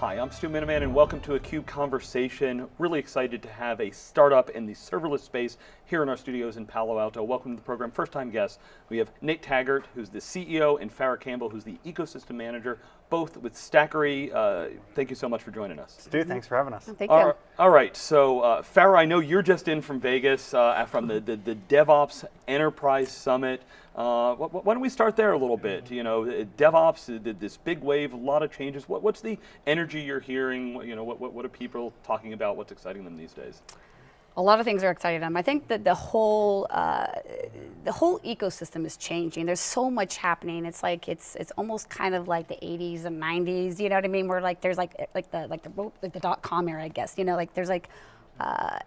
Hi, I'm Stu Miniman and welcome to a CUBE Conversation. Really excited to have a startup in the serverless space here in our studios in Palo Alto. Welcome to the program, first time guest. We have Nate Taggart, who's the CEO, and Farah Campbell, who's the ecosystem manager, both with Stackery. Uh, thank you so much for joining us. Stu, thanks for having us. Thank All you. right, all right, so uh, Farah, I know you're just in from Vegas, uh, from the, the, the DevOps Enterprise Summit. Uh, wh- wh- why don't we start there a little bit? You know, uh, DevOps, th- this big wave, a lot of changes. What, what's the energy you're hearing? You know, what, what, what are people talking about? What's exciting them these days? A lot of things are exciting them. I think that the whole uh, the whole ecosystem is changing. There's so much happening. It's like it's it's almost kind of like the 80s and 90s. You know what I mean? Where like there's like like the like the like the dot com era, I guess. You know, like there's like. Uh,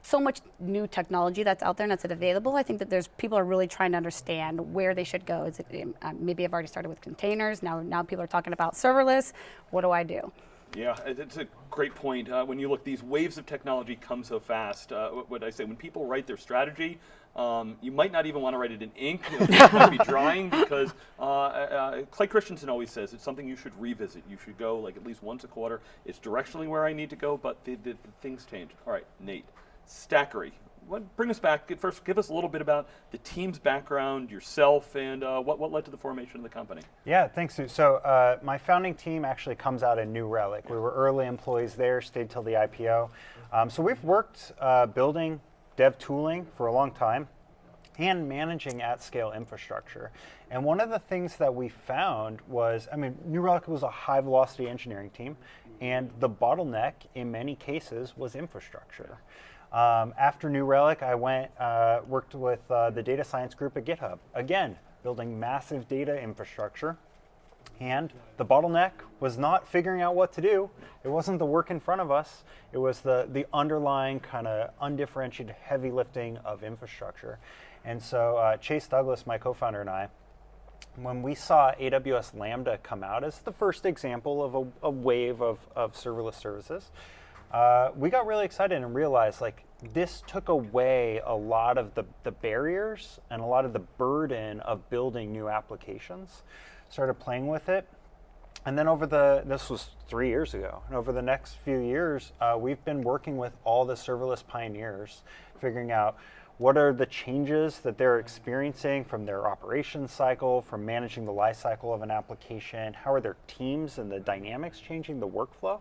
so much new technology that's out there and that's available. I think that there's people are really trying to understand where they should go. Is it, um, maybe I've already started with containers. Now, now people are talking about serverless. What do I do? Yeah, it's a great point. Uh, when you look, these waves of technology come so fast. Uh, what I say, when people write their strategy, um, you might not even want to write it in ink. It might be drying because uh, uh, Clay Christensen always says it's something you should revisit. You should go like at least once a quarter. It's directionally where I need to go, but the, the, the things change. All right, Nate, Stackery. What, bring us back. First, give us a little bit about the team's background, yourself, and uh, what, what led to the formation of the company. Yeah, thanks, Stu. So uh, my founding team actually comes out of New Relic. We were early employees there, stayed till the IPO. Um, so we've worked uh, building dev tooling for a long time and managing at scale infrastructure. And one of the things that we found was, I mean, New Relic was a high velocity engineering team, and the bottleneck in many cases was infrastructure. Um, after New Relic, I went, uh, worked with uh, the data science group at GitHub. Again, building massive data infrastructure. And the bottleneck was not figuring out what to do. It wasn't the work in front of us. It was the, the underlying kind of undifferentiated heavy lifting of infrastructure. And so uh, Chase Douglas, my co-founder, and I, when we saw AWS Lambda come out as the first example of a, a wave of, of serverless services, uh, we got really excited and realized like this took away a lot of the, the barriers and a lot of the burden of building new applications. Started playing with it. And then over the, this was three years ago, and over the next few years, uh, we've been working with all the serverless pioneers, figuring out what are the changes that they're experiencing from their operations cycle, from managing the life cycle of an application, how are their teams and the dynamics changing the workflow.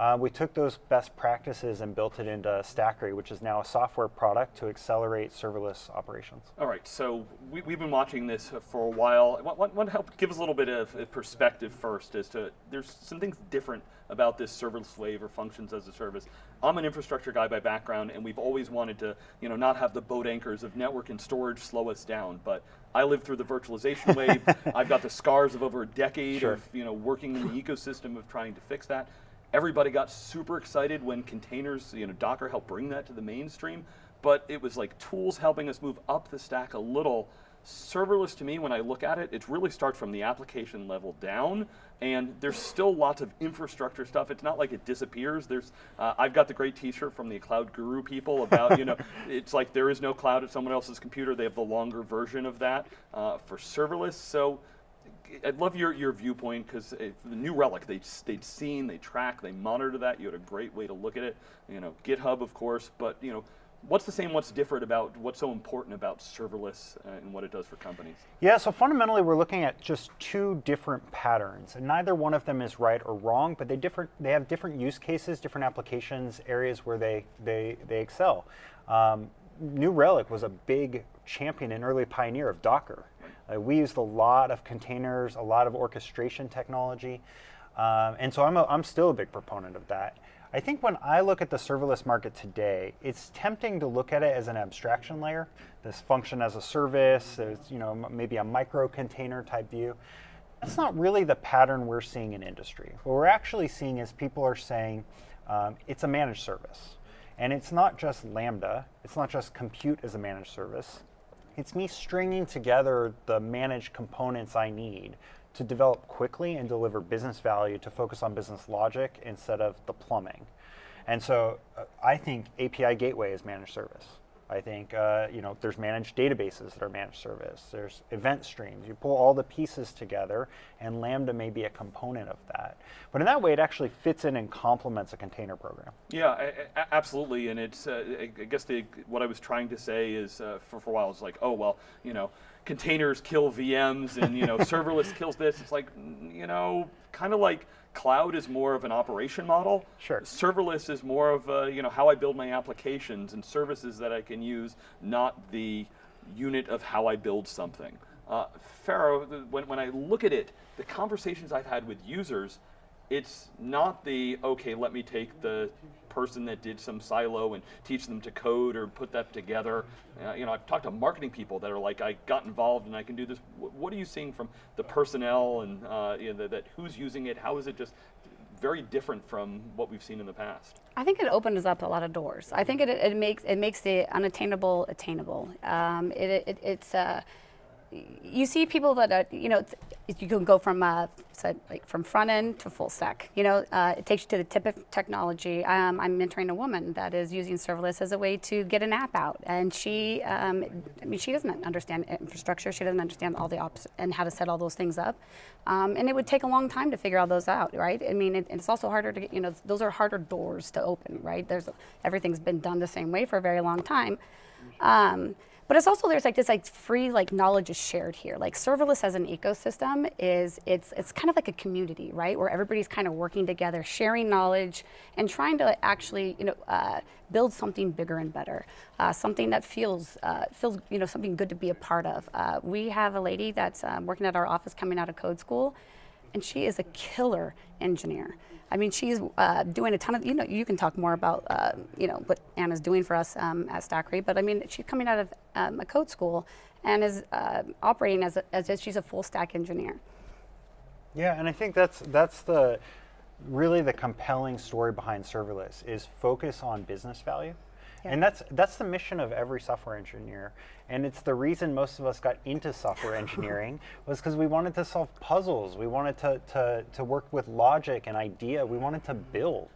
Uh, we took those best practices and built it into Stackery, which is now a software product to accelerate serverless operations. All right, so we, we've been watching this for a while. Want, want, want to help give us a little bit of perspective first as to there's some things different about this serverless wave or functions as a service. I'm an infrastructure guy by background, and we've always wanted to, you know, not have the boat anchors of network and storage slow us down. But I lived through the virtualization wave. I've got the scars of over a decade Sure. of, you know, working in the ecosystem of trying to fix that. Everybody got super excited when containers, you know, Docker helped bring that to the mainstream, but it was like tools helping us move up the stack a little. Serverless to me, when I look at it, it really starts from the application level down, and there's still lots of infrastructure stuff. It's not like it disappears. There's, uh, I've got the great T-shirt from the Cloud Guru people about, you know, it's like there is no cloud at someone else's computer. They have the longer version of that uh, for serverless. So I'd love your, your viewpoint because the New Relic they they'd seen they track they monitor that. You had a great way to look at it. You know GitHub of course but you know what's the same what's different about what's so important about serverless uh, and what it does for companies? Yeah, so fundamentally we're looking at just two different patterns, and neither one of them is right or wrong, but they different they have different use cases, different applications, areas where they they they excel. Um, New Relic was a big champion and early pioneer of Docker. Uh, we used a lot of containers, a lot of orchestration technology, um, and so I'm a, I'm still a big proponent of that. I think when I look at the serverless market today, it's tempting to look at it as an abstraction layer, this function as a service, it's, you know, maybe a micro container type view. That's not really the pattern we're seeing in industry. What we're actually seeing is people are saying um, it's a managed service. And it's not just Lambda, it's not just compute as a managed service. It's me stringing together the managed components I need to develop quickly and deliver business value to focus on business logic instead of the plumbing. And so uh, I think API Gateway is managed service. I think uh, you know there's managed databases that are managed service. There's event streams. You pull all the pieces together, and Lambda may be a component of that. But in that way, it actually fits in and complements a container program. Yeah, a- a- absolutely. And it's, uh, I I guess the, what I was trying to say is, uh, for, for a while, it's like, oh, well, you know, containers kill VMs and, you know, serverless kills this. It's like, you know, kind of like cloud is more of an operation model. Sure. Serverless is more of, uh, you know, how I build my applications and services that I can use, not the unit of how I build something. Uh, Farah, when, when I look at it, the conversations I've had with users, it's not the okay let me take the person that did some silo and teach them to code or put that together uh, you know i've talked to marketing people that are like i got involved and i can do this Wh- what are you seeing from the personnel and uh, you know, that, that who's using it how is it just very different from what we've seen in the past I think it opens up a lot of doors. I think it, it makes it makes the unattainable attainable. Um, it, it, it's uh, you see people that are, you know you can go from uh, like from front end to full stack. You know, uh, it takes you to the tip of technology. Um, I'm mentoring a woman that is using serverless as a way to get an app out, and she, um, I mean, she doesn't understand infrastructure. She doesn't understand all the ops and how to set all those things up, um, and it would take a long time to figure all those out, right? I mean, it, it's also harder to get, you know, those are harder doors to open, right? There's everything's been done the same way for a very long time. But it's also there's like this like free like knowledge is shared here. Like serverless as an ecosystem is it's it's kind of like a community, right? Where everybody's kind of working together, sharing knowledge, and trying to actually you know uh, build something bigger and better, uh, something that feels uh, feels you know something good to be a part of. Uh, we have a lady that's um, working at our office coming out of code school, and she is a killer engineer. I mean, she's uh, doing a ton of, you know, you can talk more about, uh, you know, what Anna's doing for us um, at Stackery, but I mean, she's coming out of um, a code school and is uh, operating as, a, as if she's a full stack engineer. Yeah, and I think that's that's the really the compelling story behind serverless is focus on business value. Yeah. And that's that's the mission of every software engineer. And it's the reason most of us got into software engineering was because we wanted to solve puzzles. We wanted to, to, to work with logic and idea. We wanted to build.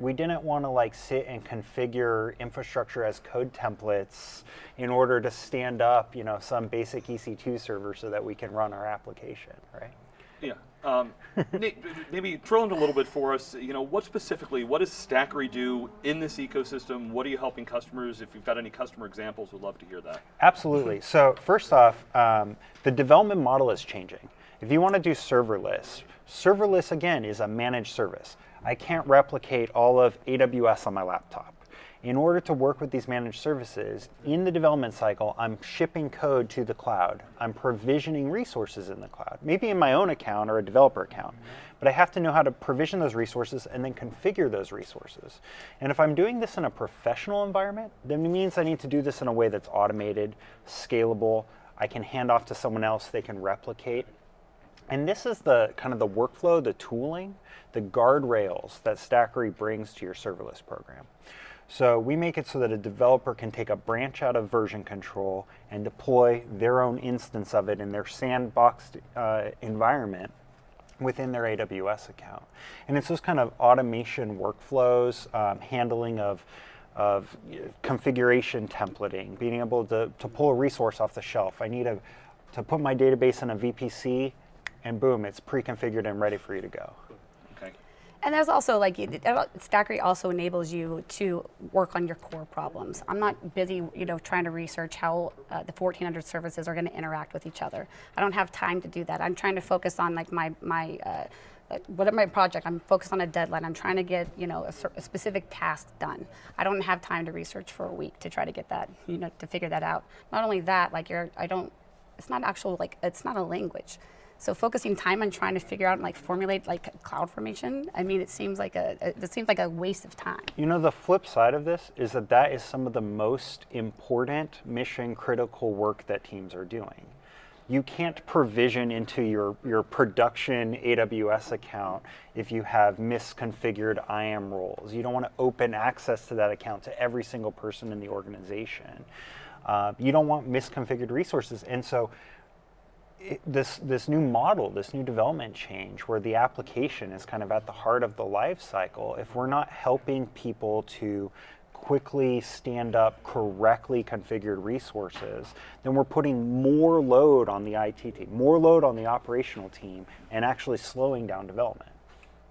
We didn't want to like sit and configure infrastructure as code templates in order to stand up, you know, some basic EC2 server so that we can run our application, right? Yeah. Um, Nate, maybe drill into a little bit for us. You know, what specifically, what does Stackery do in this ecosystem? What are you helping customers? If you've got any customer examples, we'd love to hear that. Absolutely. So first off, um, the development model is changing. If you want to do serverless, serverless again is a managed service. I can't replicate all of AWS on my laptop. In order to work with these managed services, in the development cycle, I'm shipping code to the cloud. I'm provisioning resources in the cloud, maybe in my own account or a developer account. But I have to know how to provision those resources and then configure those resources. And if I'm doing this in a professional environment, then it means I need to do this in a way that's automated, scalable. I can hand off to someone else, they can replicate. And this is the kind of the workflow, the tooling, the guardrails that Stackery brings to your serverless program. So we make it so that a developer can take a branch out of version control and deploy their own instance of it in their sandboxed uh, environment within their AWS account. And it's those kind of automation workflows, um, handling of, of configuration templating, being able to, to pull a resource off the shelf. I need a, to put my database in a VPC, and boom, it's pre-configured and ready for you to go. And there's also like it- Stackery also enables you to work on your core problems. I'm not busy, you know, trying to research how uh, the 1,400 services are going to interact with each other. I don't have time to do that. I'm trying to focus on like my my. Uh, uh, whatever my project, I'm focused on a deadline. I'm trying to get you know a, a specific task done. I don't have time to research for a week to try to get that you know to figure that out. Not only that, like you're I don't. It's not actual like it's not a language. So focusing time on trying to figure out and like formulate like CloudFormation, I mean, it seems like a, it seems like a waste of time. You know, the flip side of this is that that is some of the most important mission critical work that teams are doing. You can't provision into your, your production AWS account if you have misconfigured IAM roles. You don't want to open access to that account to every single person in the organization. Uh, you don't want misconfigured resources. And so this this new model, this new development change, where the application is kind of at the heart of the life cycle, if we're not helping people to quickly stand up correctly configured resources, then we're putting more load on the IT team, more load on the operational team, and actually slowing down development.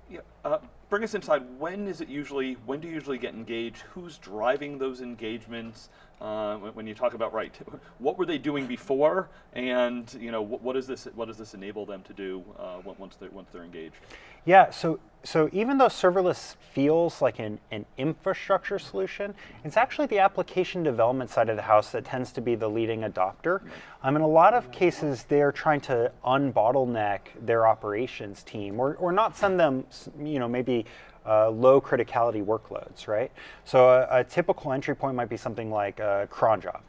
Yeah. Uh, bring us inside. When is it usually? When do you usually get engaged? Who's driving those engagements? Uh, when, you talk about right, what were they doing before, and you know what, what does this what does this enable them to do uh, once they're once they're engaged? Yeah, so so even though serverless feels like an, an infrastructure solution, it's actually the application development side of the house that tends to be the leading adopter. Um, in a lot of cases, they're trying to unbottleneck their operations team, or, or not send them, you know, maybe uh, low criticality workloads, right? So a, a, typical entry point might be something like a cron job.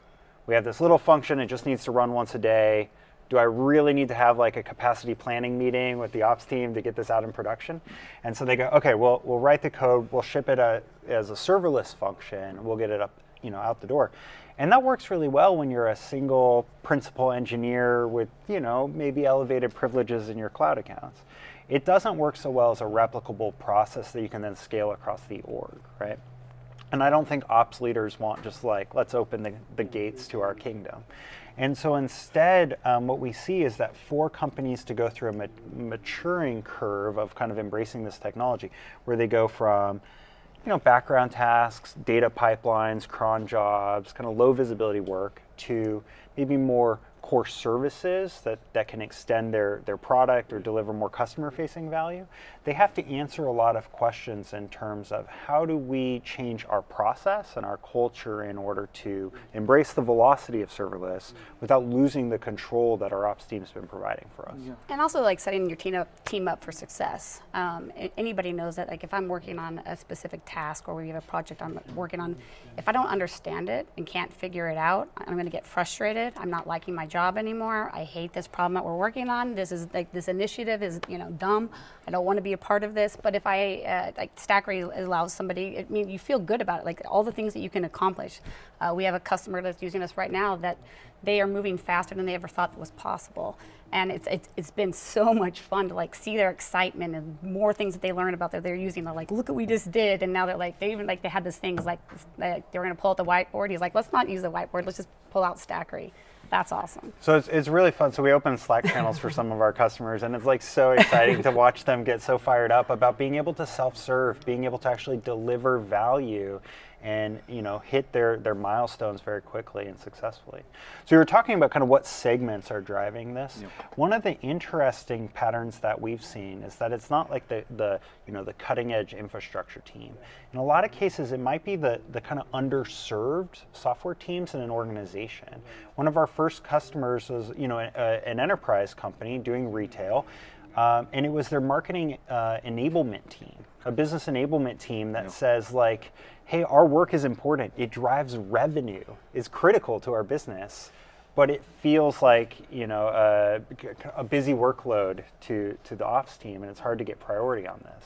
We have this little function, it just needs to run once a day do I really need to have like a capacity planning meeting with the ops team to get this out in production? And so they go, okay, well, we'll write the code, we'll ship it a, uh, as a serverless function, we'll get it up, you know, out the door. And that works really well when you're a single principal engineer with, you know, maybe elevated privileges in your cloud accounts. It doesn't work so well as a replicable process that you can then scale across the org, right? And I don't think ops leaders want just like, let's open the, the gates to our kingdom. And so instead, um, what we see is that for companies to go through a ma maturing curve of kind of embracing this technology, where they go from you know, background tasks, data pipelines, cron jobs, kind of low visibility work, to maybe more core services that, that can extend their, their product or deliver more customer facing value, they have to answer a lot of questions in terms of how do we change our process and our culture in order to embrace the velocity of serverless without losing the control that our ops team's been providing for us. Yeah. And also like setting your team up, team up for success. Um, anybody knows that like if I'm working on a specific task or we have a project I'm working on, if I don't understand it and can't figure it out, I'm going to get frustrated. I'm not liking my job anymore. I hate this problem that we're working on. This is like this initiative is you know dumb. I don't want to be a part of this. But if I uh, like Stackery allows somebody, I mean, you feel good about it. Like all the things that you can accomplish. Uh, we have a customer that's using us right now that they are moving faster than they ever thought was possible. And it's, it's, it's been so much fun to like see their excitement and more things that they learn about that they're using. They're like, look what we just did. And now they're like, they even like, they had this thing like, they were gonna pull out the whiteboard. He's like, let's not use the whiteboard, let's just pull out Stackery. That's awesome. So it's, it's really fun. So we open Slack channels for some of our customers, and it's like so exciting to watch them get so fired up about being able to self-serve, being able to actually deliver value and you know hit their their milestones very quickly and successfully. So you were talking about kind of what segments are driving this. Yep. One of the interesting patterns that we've seen is that it's not like the the you know the cutting edge infrastructure team. In a lot of cases, it might be the the kind of underserved software teams in an organization. One of our first customers was you know a, a, an enterprise company doing retail. Um, and it was their marketing uh, enablement team, a business enablement team that yep. says like, hey, our work is important. It drives revenue. It's critical to our business, but it feels like you know a, a busy workload to to the ops team, and it's hard to get priority on this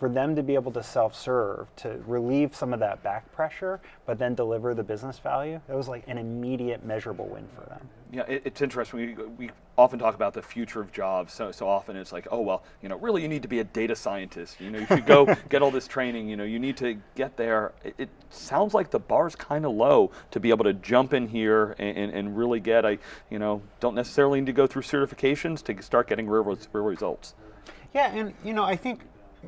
for them to be able to self-serve, to relieve some of that back pressure, but then deliver the business value, it was like an immediate measurable win for them. Yeah, it, it's interesting. We, we often talk about the future of jobs. So, so often it's like, oh, well, you know, really you need to be a data scientist. You know, you should go get all this training. You know, you need to get there. It, it sounds like the bar's kind of low to be able to jump in here and, and, and, really get, I, you know, don't necessarily need to go through certifications to start getting real, real results. Yeah, and you know, I think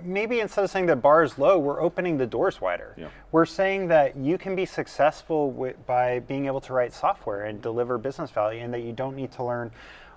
maybe instead of saying the bar is low, we're opening the doors wider. Yeah. We're saying that you can be successful with, by being able to write software and deliver business value, and that you don't need to learn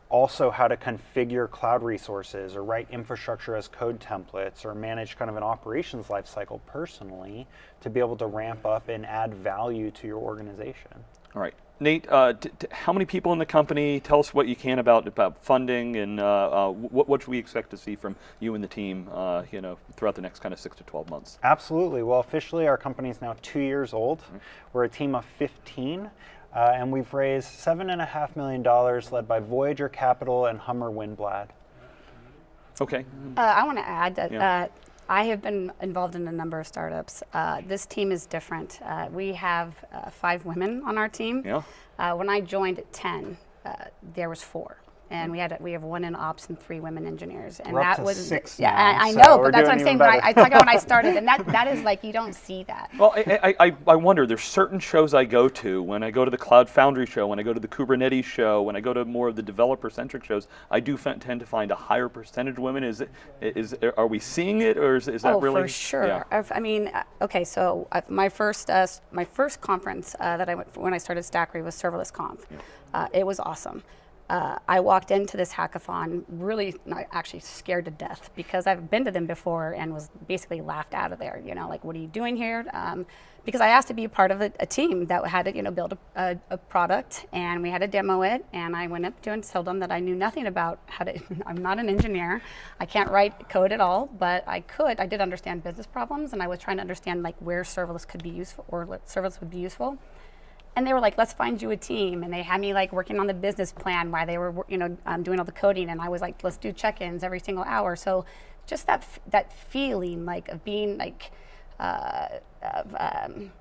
also how to configure cloud resources or write infrastructure as code templates or manage kind of an operations lifecycle personally to be able to ramp up and add value to your organization. All right. Nate, uh, how many people in the company? Tell us what you can about about funding and uh, uh, what, what should we expect to see from you and the team, uh, you know, throughout the next kind of six to twelve months. Absolutely. Well, officially, our company is now two years old. Mm -hmm. We're a team of fifteen. Uh, and we've raised seven and a half million dollars, led by Voyager Capital and Hummer Winblad. Okay. Uh, I want to add that yeah. I have been involved in a number of startups. Uh, this team is different. Uh, we have uh, five women on our team. Yeah. Uh, when I joined at 10, uh, there was four. And we had we have one in ops and three women engineers, and We're up that to was six yeah. now, I, I so know, but that's what I'm saying. even When I. I talk about when I started, and that that is like you don't see that. Well, I, I, I, I wonder, there's certain shows I go to, when I go to the Cloud Foundry show, when I go to the Kubernetes show, when I go to more of the developer-centric shows, I do f- tend to find a higher percentage of women. Is, it, is are we seeing it, or is, is that oh, really? for sure. Yeah. I've- mean, uh, okay, so uh, my first uh, my first conference uh, that I went when I started Stackery was Serverless Conf. Uh, it was awesome. Uh, I walked into this hackathon really not actually scared to death because I've been to them before and was basically laughed out of there. You know, like, what are you doing here? Um, because I asked to be a part of a, a team that had to, you know, build a, a, a product, and we had to demo it. And I went up to and told them that I knew nothing about how to. I'm not an engineer. I can't write code at all, but I could. I did understand business problems, and I was trying to understand like where serverless could be useful or serverless would be useful. And they were like, "Let's find you a team." And they had me like working on the business plan while they were, you know, um, doing all the coding. And I was like, "Let's do check-ins every single hour." So, just that that feeling like of being like, uh, of um,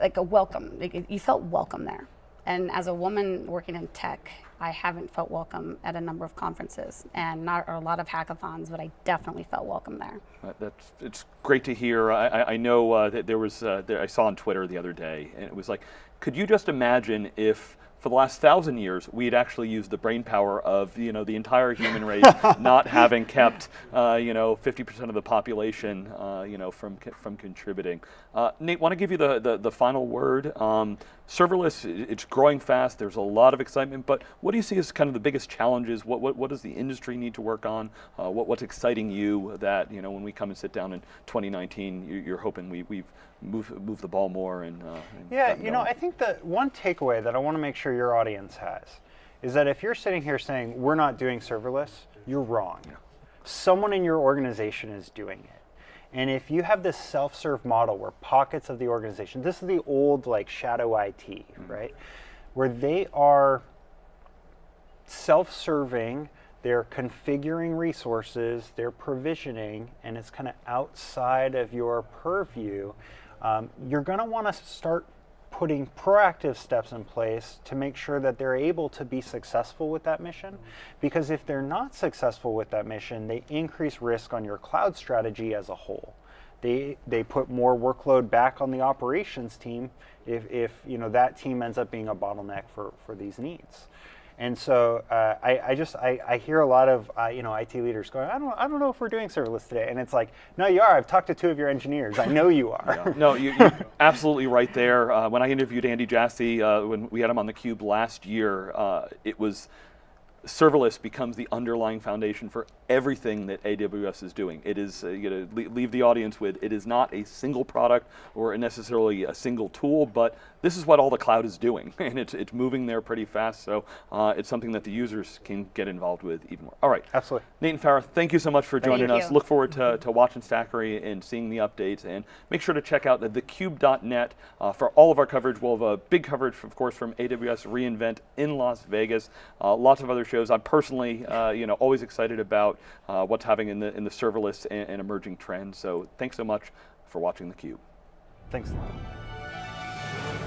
like a welcome. Like, you felt welcome there. And as a woman working in tech, I haven't felt welcome at a number of conferences and not a lot of hackathons, but I definitely felt welcome there. Uh, That's it's great to hear. I, I, I know uh, that there was uh, there, I saw on Twitter the other day, and it was like, could you just imagine if for the last thousand years we had actually used the brain power of you know the entire human race, not having kept uh, you know 50% of the population uh, you know from from contributing. Uh, Nate, want to give you the, the the final word. Um, serverless, it's growing fast. There's a lot of excitement, but what do you see as kind of the biggest challenges? What what, what does the industry need to work on? Uh, what what's exciting you that you know when we come and sit down in 2019, you, you're hoping we we've move move the ball more and, uh, and Yeah, you know. I think the one takeaway that I want to make sure your audience has is that if you're sitting here saying we're not doing serverless, you're wrong. Someone in your organization is doing it. And if you have this self-serve model where pockets of the organization, this is the old like shadow IT, right? Where they are self-serving they're configuring resources they're provisioning and it's kind of outside of your purview um, you're going to want to start putting proactive steps in place to make sure that they're able to be successful with that mission. Mm-hmm. Because if they're not successful with that mission they increase risk on your cloud strategy as a whole. They they put more workload back on the operations team if, if you know that team ends up being a bottleneck for, for these needs. And so uh, I, I just I, I hear a lot of uh, you know IT leaders going I don't I don't know if we're doing serverless today and it's like no you are I've talked to two of your engineers I know you are Yeah. No, you, you're absolutely right there. Uh, when I interviewed Andy Jassy, uh, when we had him on the Cube last year, uh, it was serverless becomes the underlying foundation for everything that AWS is doing. It is, uh, you know, leave the audience with, it is not a single product or necessarily a single tool, but this is what all the cloud is doing, and it's, it's moving there pretty fast, so uh, it's something that the users can get involved with even more. All right. Absolutely. Nathan and Farah, thank you so much for joining Thank us. you. Look forward to, to watching Stackery and seeing the updates. And make sure to check out the thecube.net uh, for all of our coverage. We'll have a big coverage, of course, from AWS reInvent in Las Vegas. Uh, lots of other shows. I'm personally, uh, you know, always excited about uh, what's happening in the in the serverless and, and emerging trends. So thanks so much for watching theCUBE. Thanks a lot.